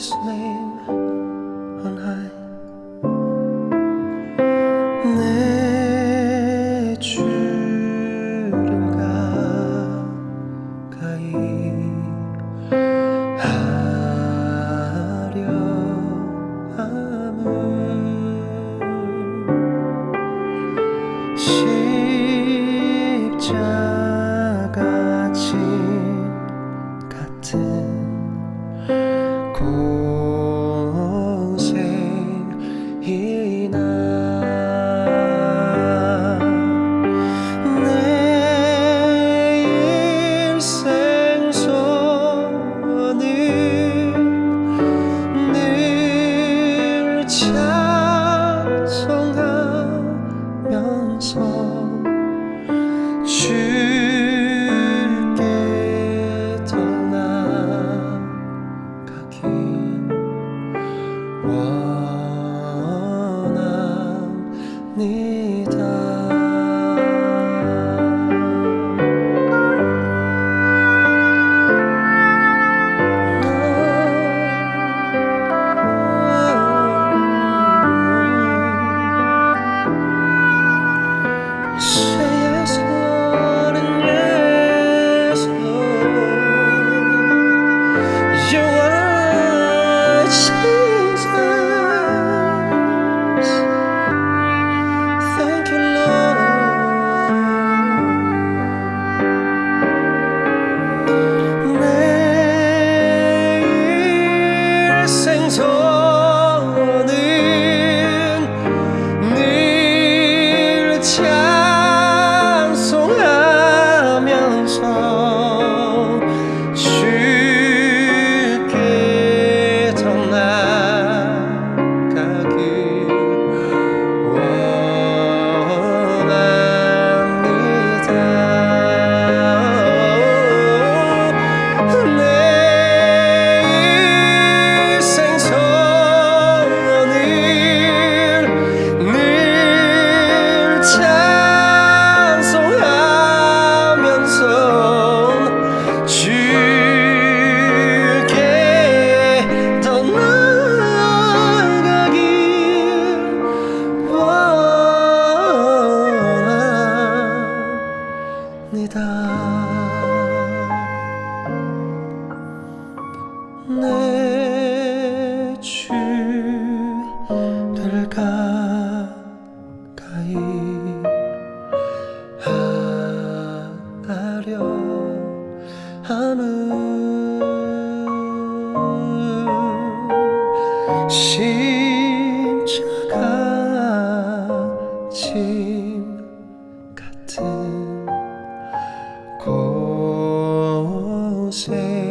Christ's name. cool. 你。 내주를 가까이 하려 하는 심차가 짐 같은 곳에